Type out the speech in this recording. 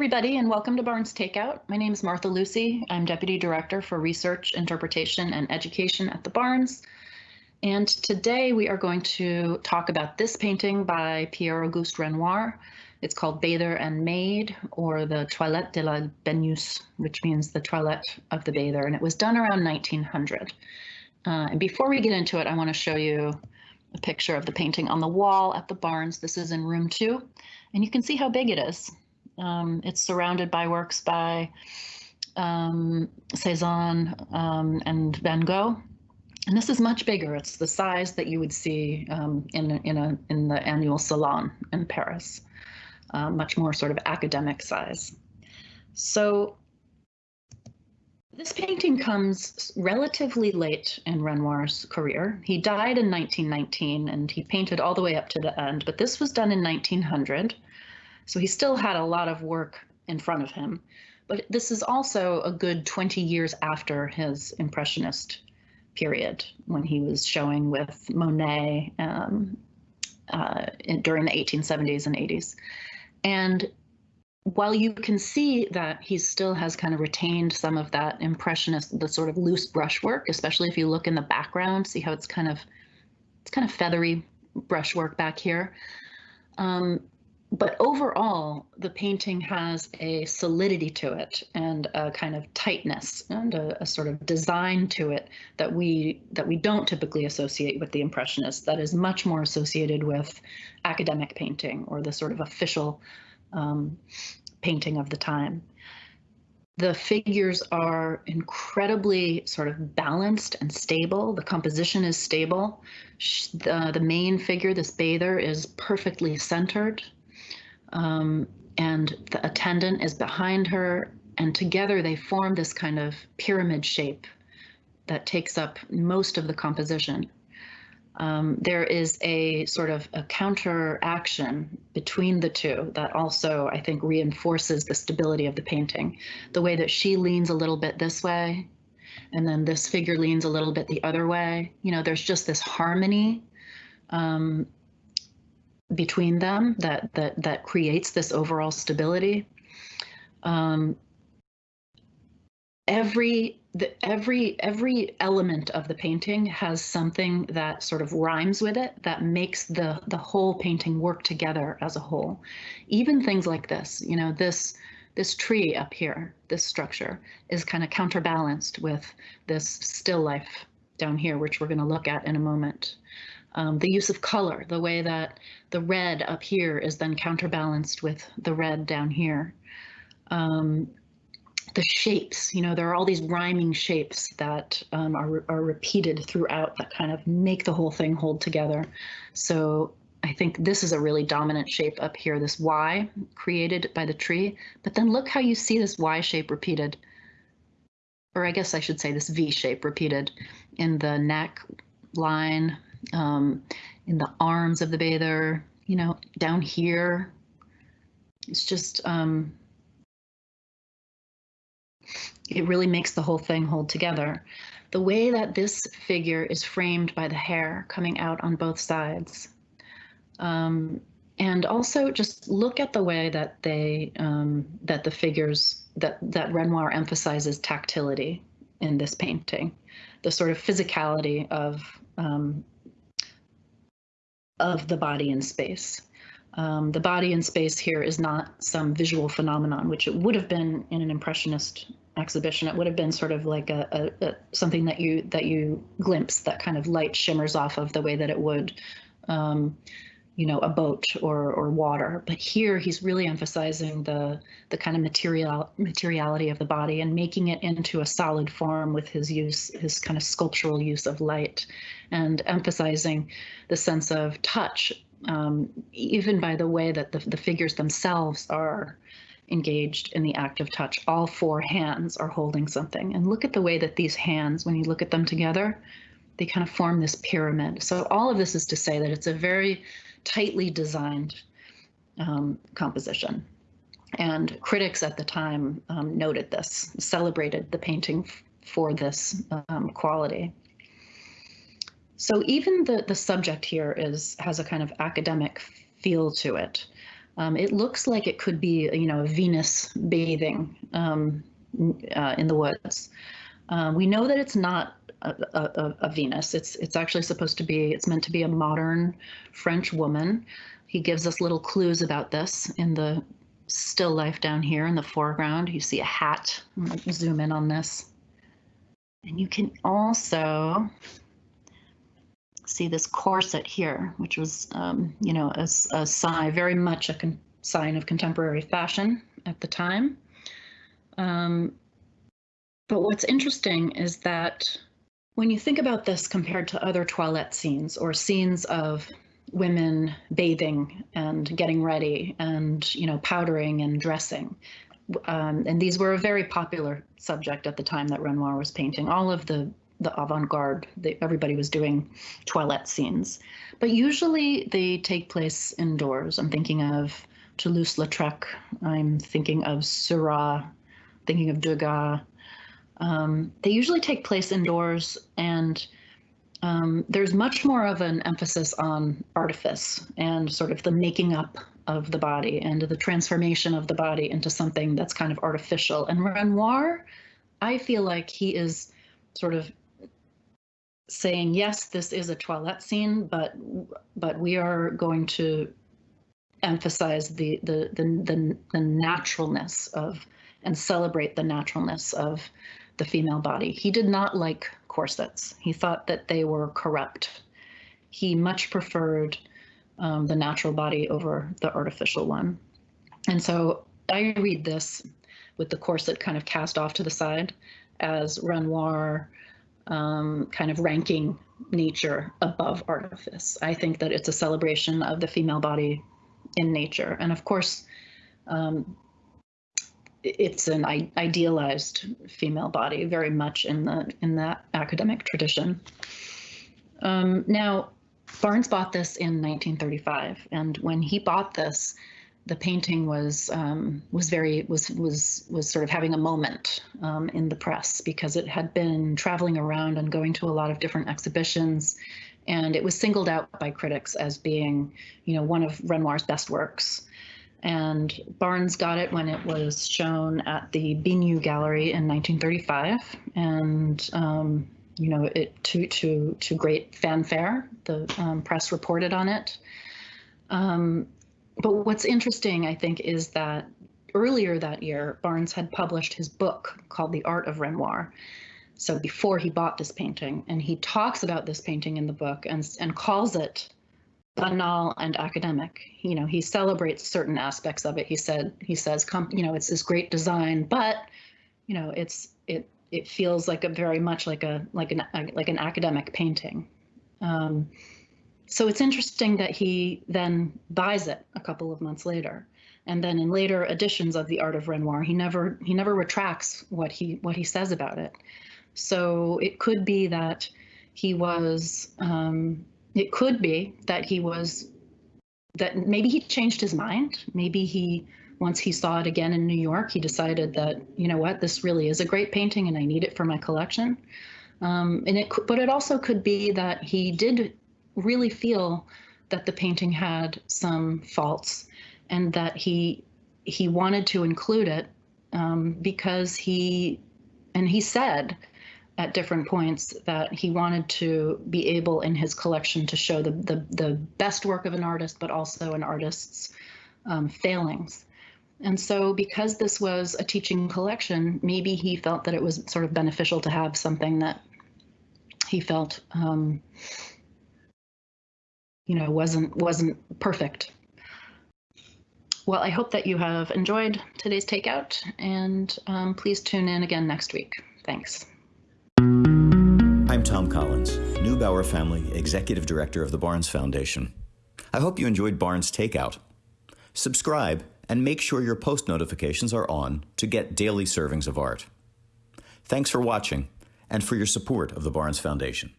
everybody, and welcome to Barnes Takeout. My name is Martha Lucy. I'm Deputy Director for Research, Interpretation, and Education at the Barnes. And today we are going to talk about this painting by Pierre-Auguste Renoir. It's called Bather and Maid, or the Toilette de la Baigneuse, which means the toilette of the bather, and it was done around 1900. Uh, and before we get into it, I want to show you a picture of the painting on the wall at the Barnes. This is in room two, and you can see how big it is. Um, it's surrounded by works by um, Cezanne um, and Van Gogh. And this is much bigger. It's the size that you would see um, in, in, a, in the annual salon in Paris, uh, much more sort of academic size. So this painting comes relatively late in Renoir's career. He died in 1919 and he painted all the way up to the end, but this was done in 1900. So he still had a lot of work in front of him. But this is also a good 20 years after his Impressionist period when he was showing with Monet um, uh, in, during the 1870s and 80s. And while you can see that he still has kind of retained some of that impressionist, the sort of loose brushwork, especially if you look in the background, see how it's kind of it's kind of feathery brushwork back here. Um, but overall, the painting has a solidity to it and a kind of tightness and a, a, sort of design to it that we that we don't typically associate with the Impressionists. That is much more associated with academic painting or the sort of official um, painting of the time. The figures are incredibly sort of balanced and stable. The composition is stable. The, the main figure, this bather, is perfectly centered um, and the attendant is behind her, and together they form this kind of pyramid shape that takes up most of the composition. Um, there is a sort of a counter action between the two that also, I think, reinforces the stability of the painting. The way that she leans a little bit this way, and then this figure leans a little bit the other way. You know, there's just this harmony um, between them that that that creates this overall stability. Um, every the every every element of the painting has something that sort of rhymes with it that makes the the whole painting work together as a whole even things like this you know this this tree up here this structure is kind of counterbalanced with this still life down here which we're going to look at in a moment um, the use of color, the way that the red up here is then counterbalanced with the red down here. Um, the shapes, you know, there are all these rhyming shapes that um, are, are repeated throughout that kind of make the whole thing hold together. So I think this is a really dominant shape up here, this Y created by the tree. But then look how you see this Y shape repeated, or I guess I should say this V shape repeated in the neck line, um, in the arms of the bather, you know, down here. It's just, um, it really makes the whole thing hold together. The way that this figure is framed by the hair coming out on both sides. Um, and also just look at the way that they, um, that the figures, that, that Renoir emphasizes tactility in this painting, the sort of physicality of um, of the body in space. Um, the body in space here is not some visual phenomenon, which it would have been in an impressionist exhibition. It would have been sort of like a, a, a something that you that you glimpse that kind of light shimmers off of the way that it would, um, you know, a boat or or water. But here he's really emphasizing the the kind of material materiality of the body and making it into a solid form with his use his kind of sculptural use of light, and emphasizing the sense of touch, um, even by the way that the, the figures themselves are engaged in the act of touch. All four hands are holding something. And look at the way that these hands, when you look at them together, they kind of form this pyramid. So all of this is to say that it's a very tightly designed um, composition. And critics at the time um, noted this, celebrated the painting for this um, quality. So even the, the subject here is has a kind of academic feel to it. Um, it looks like it could be, you know, a Venus bathing um, uh, in the woods. Uh, we know that it's not a, Venus. It's it's actually supposed to be. It's meant to be a modern French woman. He gives us little clues about this in the still life down here in the foreground. You see a hat. zoom in on this, and you can also see this corset here, which was, um, you know, a, a, sign, very much a sign of contemporary fashion at the time. Um, but what's interesting is that when you think about this compared to other toilette scenes or scenes of women bathing and getting ready and you know powdering and dressing um, and these were a very popular subject at the time that Renoir was painting. All of the the avant-garde. everybody was doing toilette scenes, but usually they take place indoors. I'm thinking of Toulouse-Lautrec. I'm thinking of Seurat, thinking of Degas. Um, they usually take place indoors, and um, there's much more of an emphasis on artifice and sort of the making up of the body and the transformation of the body into something that's kind of artificial. And Renoir, I feel like he is sort of saying yes this is a toilette scene but but we are going to emphasize the the the the, the naturalness of and celebrate the naturalness of the female body he did not like corsets he thought that they were corrupt he much preferred um, the natural body over the artificial one and so i read this with the corset kind of cast off to the side as renoir um, kind of ranking nature above artifice. I think that it's a celebration of the female body in nature. And of course, um, it's an idealized female body very much in the in that academic tradition. Um, now, Barnes bought this in 1935, and when he bought this, the painting was um, was very was was was sort of having a moment um, in the press because it had been traveling around and going to a lot of different exhibitions, and it was singled out by critics as being, you know, one of Renoir's best works. And Barnes got it when it was shown at the Bignou Gallery in 1935, and um, you know, it to to to great fanfare. The um, press reported on it. Um, but what's interesting, I think, is that earlier that year, Barnes had published his book called The Art of Renoir. So before he bought this painting, and he talks about this painting in the book and, and calls it banal and academic. You know, he celebrates certain aspects of it. He said, he says, you know, it's this great design, but, you know, it's it it feels like a very much like a like an like an academic painting. Um, so it's interesting that he then buys it a couple of months later. And then in later editions of The Art of Renoir, he never he never retracts what he what he says about it. So it could be that he was um, it could be that he was that maybe he changed his mind. Maybe he once he saw it again in New York, he decided that you know what this really is a great painting and I need it for my collection. Um, and it but it also could be that he did really feel that the painting had some faults and that he he wanted to include it um, because he and he said at different points that he wanted to be able in his collection to show the the, the best work of an artist but also an artist's um, failings and so because this was a teaching collection maybe he felt that it was sort of beneficial to have something that he felt um, you know, wasn't wasn't perfect. Well, I hope that you have enjoyed today's takeout, and um, please tune in again next week. Thanks. I'm Tom Collins, Neubauer Family Executive Director of the Barnes Foundation. I hope you enjoyed Barnes Takeout. Subscribe and make sure your post notifications are on to get daily servings of art. Thanks for watching and for your support of the Barnes Foundation.